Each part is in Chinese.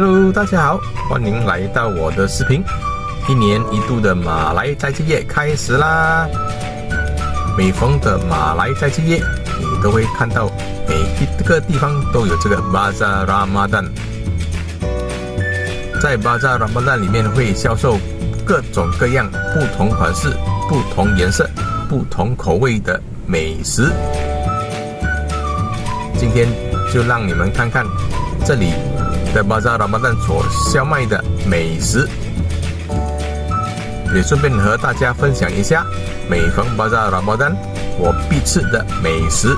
Hello，大家好，欢迎来到我的视频。一年一度的马来斋戒夜开始啦！每逢的马来斋戒夜，你都会看到每一个地方都有这个 Bazaar Ramadan。在 Bazaar Ramadan 里面会销售各种各样、不同款式、不同颜色、不同口味的美食。今天就让你们看看这里。在巴扎拉巴旦所销卖的美食，也顺便和大家分享一下每逢巴扎拉巴旦我必吃的美食。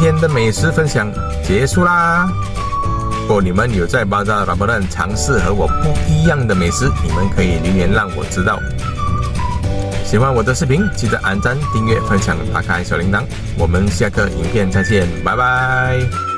今天的美食分享结束啦。如果你们有在巴扎拉伯顿尝试和我不一样的美食，你们可以留言让我知道。喜欢我的视频，记得按赞、订阅、分享、打开小铃铛。我们下个影片再见，拜拜。